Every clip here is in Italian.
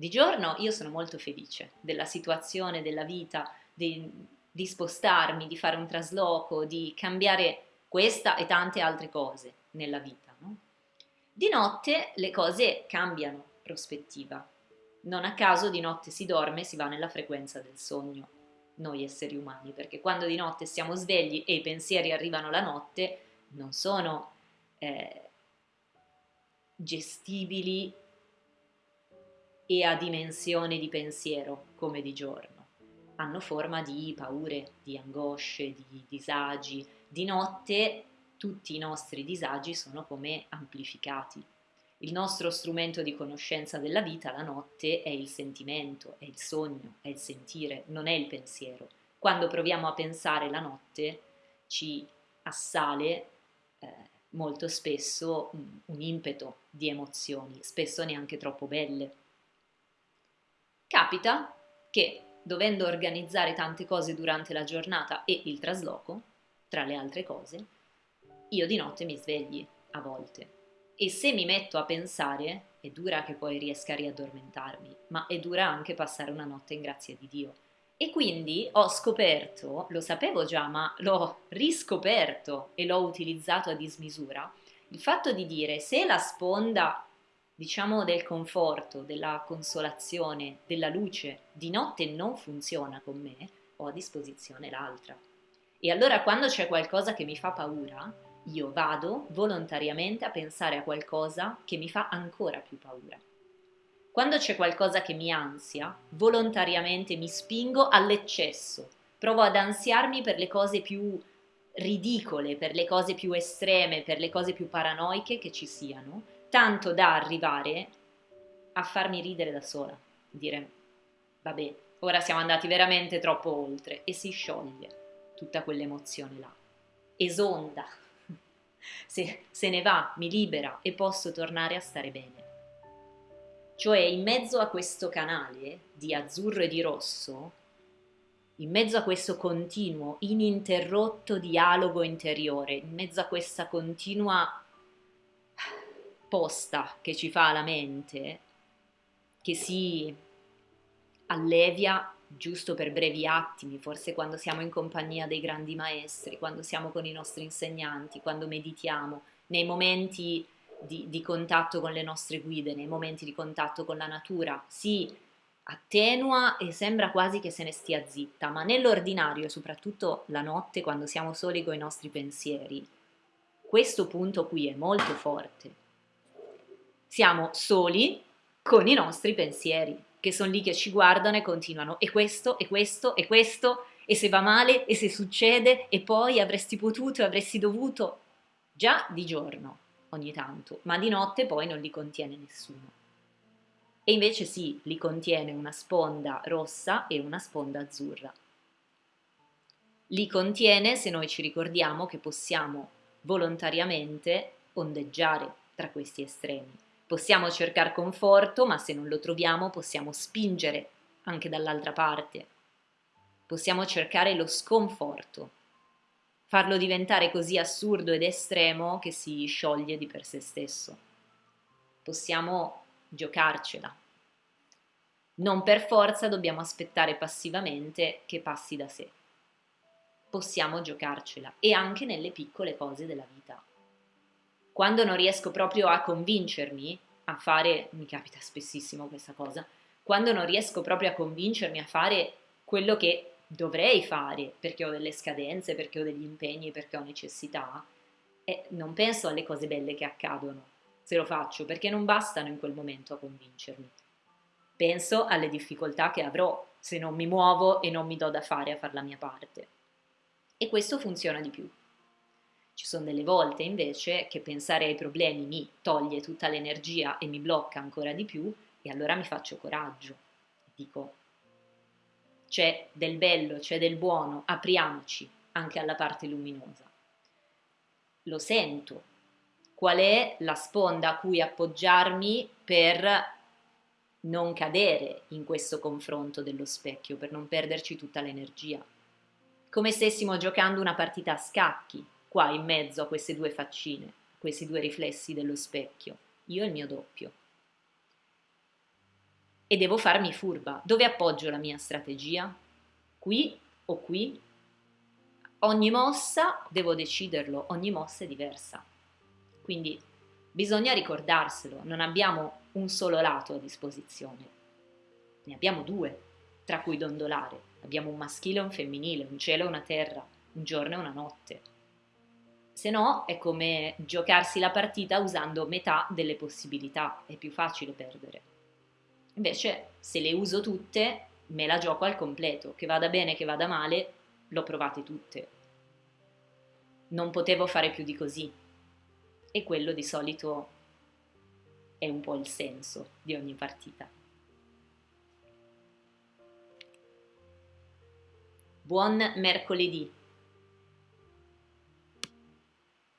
Di giorno io sono molto felice della situazione, della vita, di, di spostarmi, di fare un trasloco, di cambiare questa e tante altre cose nella vita. No? Di notte le cose cambiano prospettiva. Non a caso di notte si dorme si va nella frequenza del sogno, noi esseri umani, perché quando di notte siamo svegli e i pensieri arrivano la notte, non sono eh, gestibili e a dimensione di pensiero come di giorno. Hanno forma di paure, di angosce, di disagi. Di notte tutti i nostri disagi sono come amplificati. Il nostro strumento di conoscenza della vita la notte è il sentimento, è il sogno, è il sentire, non è il pensiero. Quando proviamo a pensare la notte ci assale eh, molto spesso un, un impeto di emozioni, spesso neanche troppo belle. Capita che, dovendo organizzare tante cose durante la giornata e il trasloco, tra le altre cose, io di notte mi svegli a volte. E se mi metto a pensare, è dura che poi riesca a riaddormentarmi, ma è dura anche passare una notte in grazia di Dio. E quindi ho scoperto, lo sapevo già, ma l'ho riscoperto e l'ho utilizzato a dismisura, il fatto di dire se la sponda diciamo del conforto, della consolazione, della luce, di notte non funziona con me, ho a disposizione l'altra. E allora quando c'è qualcosa che mi fa paura, io vado volontariamente a pensare a qualcosa che mi fa ancora più paura. Quando c'è qualcosa che mi ansia, volontariamente mi spingo all'eccesso, provo ad ansiarmi per le cose più ridicole, per le cose più estreme, per le cose più paranoiche che ci siano, tanto da arrivare a farmi ridere da sola, dire vabbè, ora siamo andati veramente troppo oltre. E si scioglie tutta quell'emozione là, esonda, se, se ne va, mi libera e posso tornare a stare bene. Cioè in mezzo a questo canale di azzurro e di rosso, in mezzo a questo continuo, ininterrotto dialogo interiore, in mezzo a questa continua posta che ci fa la mente, che si allevia giusto per brevi attimi, forse quando siamo in compagnia dei grandi maestri, quando siamo con i nostri insegnanti, quando meditiamo, nei momenti di, di contatto con le nostre guide, nei momenti di contatto con la natura, si attenua e sembra quasi che se ne stia zitta, ma nell'ordinario, soprattutto la notte quando siamo soli con i nostri pensieri, questo punto qui è molto forte siamo soli con i nostri pensieri, che sono lì che ci guardano e continuano, e questo, e questo, e questo, e se va male, e se succede, e poi avresti potuto, avresti dovuto, già di giorno ogni tanto, ma di notte poi non li contiene nessuno. E invece sì, li contiene una sponda rossa e una sponda azzurra. Li contiene se noi ci ricordiamo che possiamo volontariamente ondeggiare tra questi estremi Possiamo cercare conforto, ma se non lo troviamo possiamo spingere anche dall'altra parte. Possiamo cercare lo sconforto, farlo diventare così assurdo ed estremo che si scioglie di per sé stesso. Possiamo giocarcela. Non per forza dobbiamo aspettare passivamente che passi da sé. Possiamo giocarcela e anche nelle piccole cose della vita quando non riesco proprio a convincermi a fare, mi capita spessissimo questa cosa, quando non riesco proprio a convincermi a fare quello che dovrei fare perché ho delle scadenze, perché ho degli impegni, perché ho necessità, e non penso alle cose belle che accadono se lo faccio perché non bastano in quel momento a convincermi. Penso alle difficoltà che avrò se non mi muovo e non mi do da fare a fare la mia parte. E questo funziona di più. Ci sono delle volte invece che pensare ai problemi mi toglie tutta l'energia e mi blocca ancora di più e allora mi faccio coraggio. Dico, c'è del bello, c'è del buono, apriamoci anche alla parte luminosa. Lo sento. Qual è la sponda a cui appoggiarmi per non cadere in questo confronto dello specchio, per non perderci tutta l'energia? Come stessimo giocando una partita a scacchi, qua in mezzo a queste due faccine, questi due riflessi dello specchio, io e il mio doppio. e devo farmi furba. Dove appoggio la mia strategia? Qui o qui? Ogni mossa devo deciderlo, ogni mossa è diversa. Quindi bisogna ricordarselo, non abbiamo un solo lato a disposizione, ne abbiamo due tra cui dondolare. Abbiamo un maschile e un femminile, un cielo e una terra, un giorno e una notte. Se no è come giocarsi la partita usando metà delle possibilità, è più facile perdere. Invece se le uso tutte, me la gioco al completo, che vada bene, che vada male, l'ho provate tutte. Non potevo fare più di così. E quello di solito è un po' il senso di ogni partita. Buon mercoledì!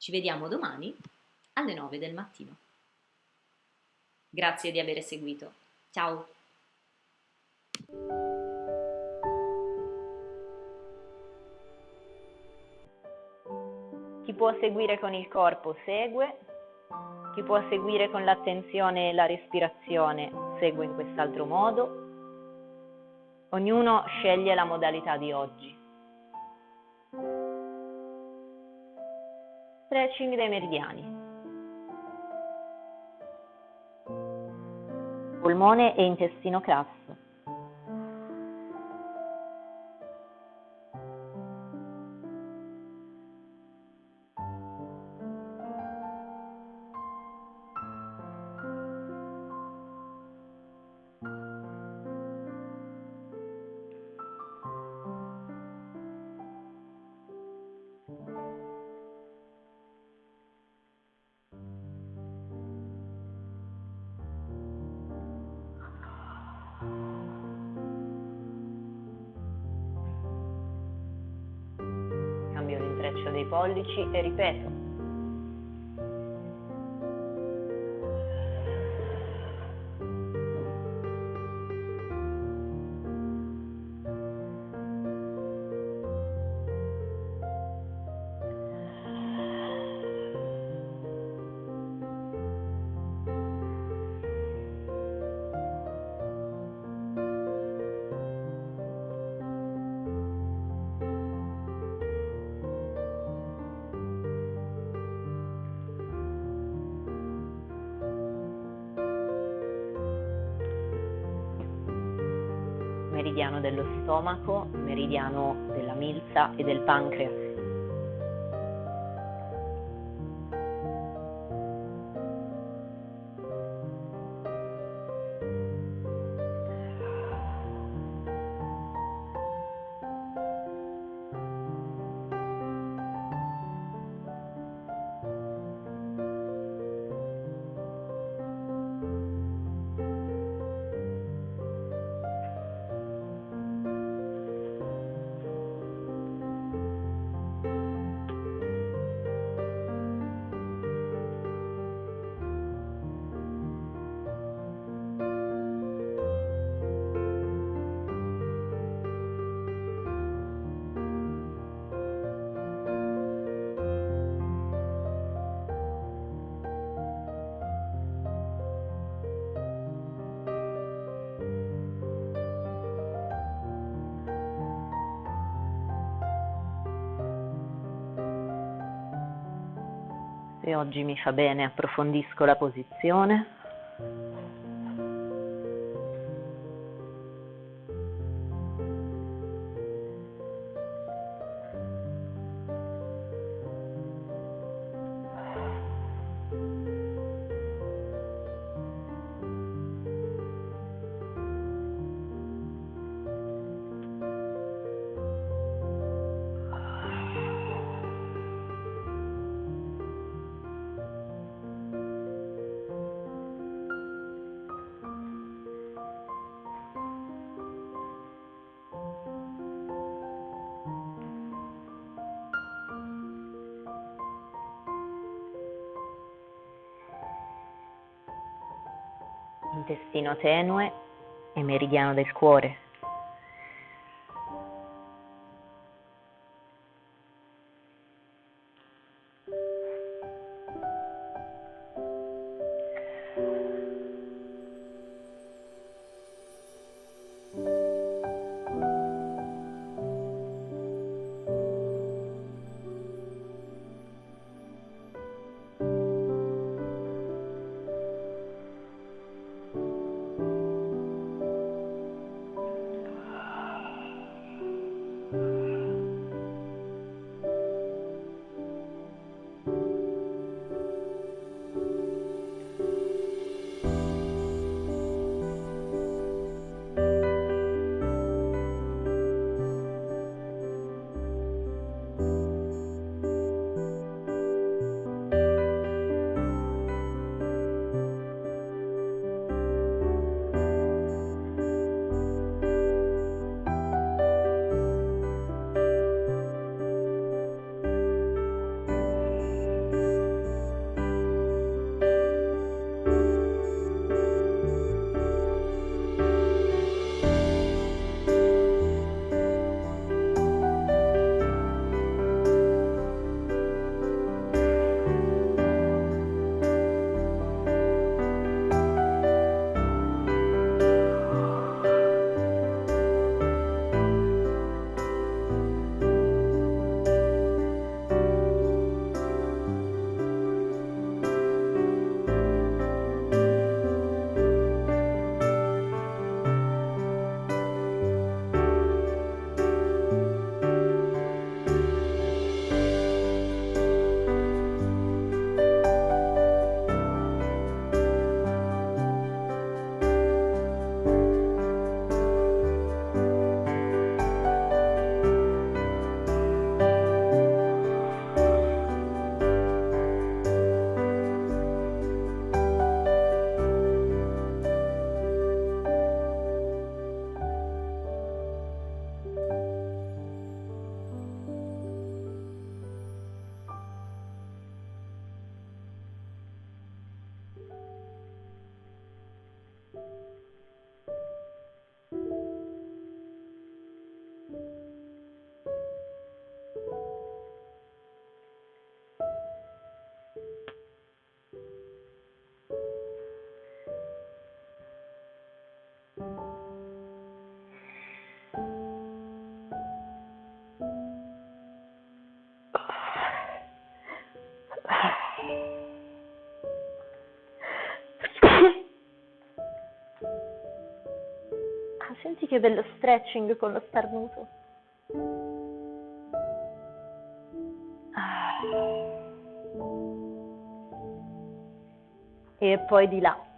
Ci vediamo domani alle 9 del mattino. Grazie di aver seguito. Ciao! Chi può seguire con il corpo segue, chi può seguire con l'attenzione e la respirazione segue in quest'altro modo. Ognuno sceglie la modalità di oggi. Stretching dei meridiani. Polmone e intestino grasso. Pollici e ripeto. Meridiano dello stomaco, meridiano della milza e del pancreas. Se oggi mi fa bene approfondisco la posizione. Intestino tenue e meridiano del cuore. Senti che bello stretching con lo starnuto. Ah. E poi di là.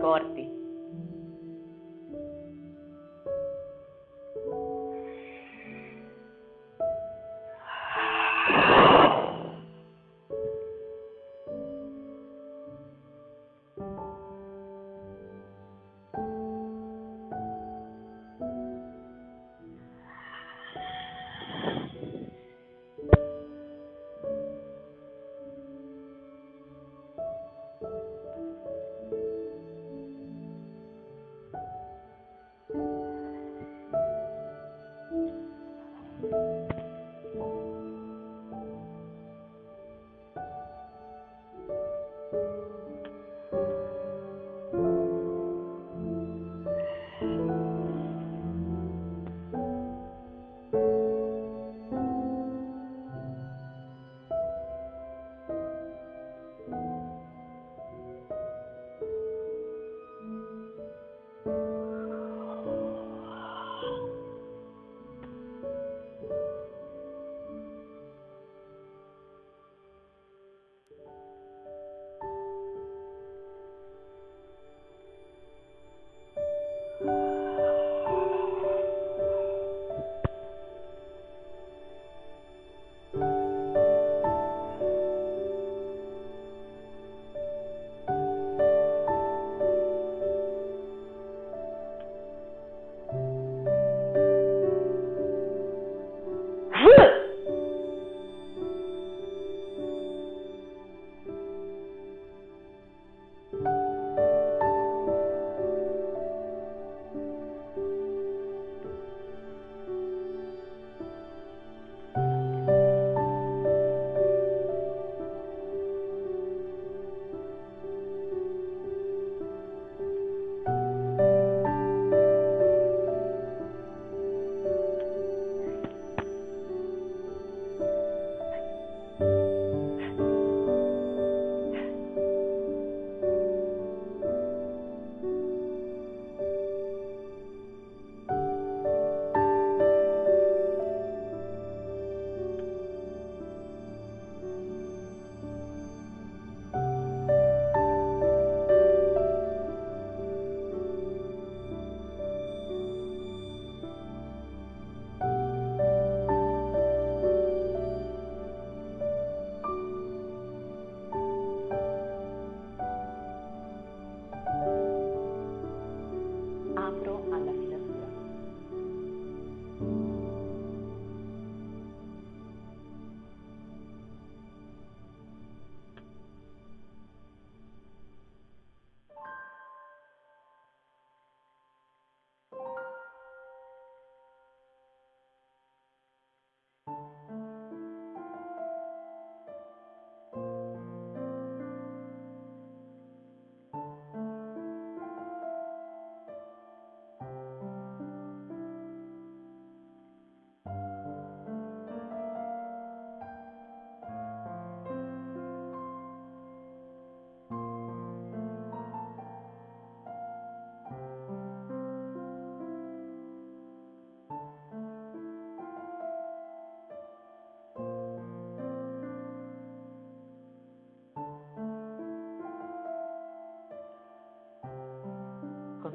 corte.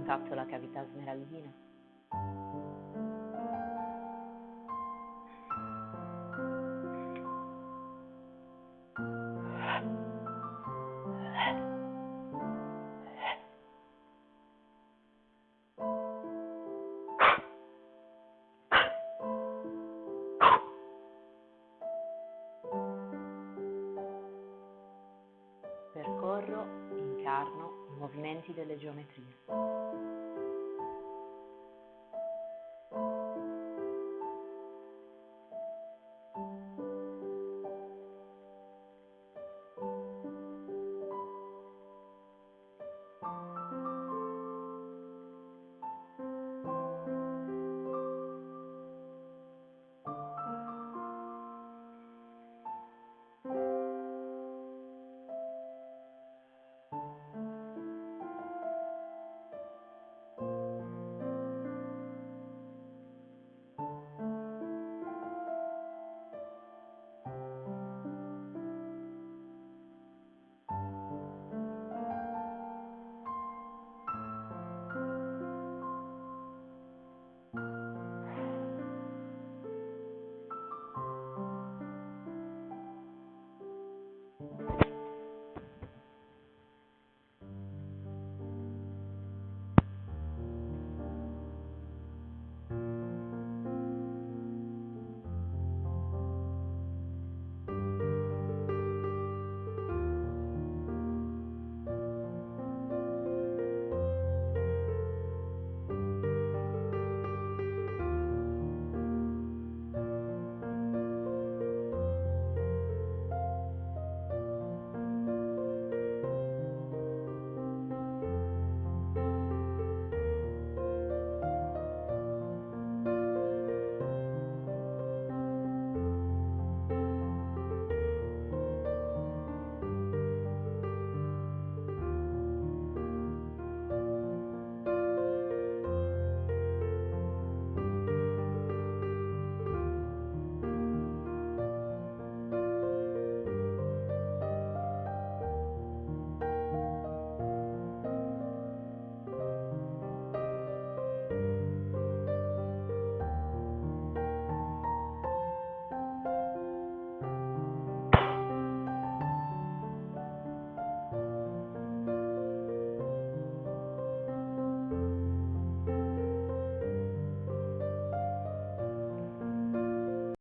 toccato la cavità smeraldina. Percorro, incarno i movimenti delle geometrie.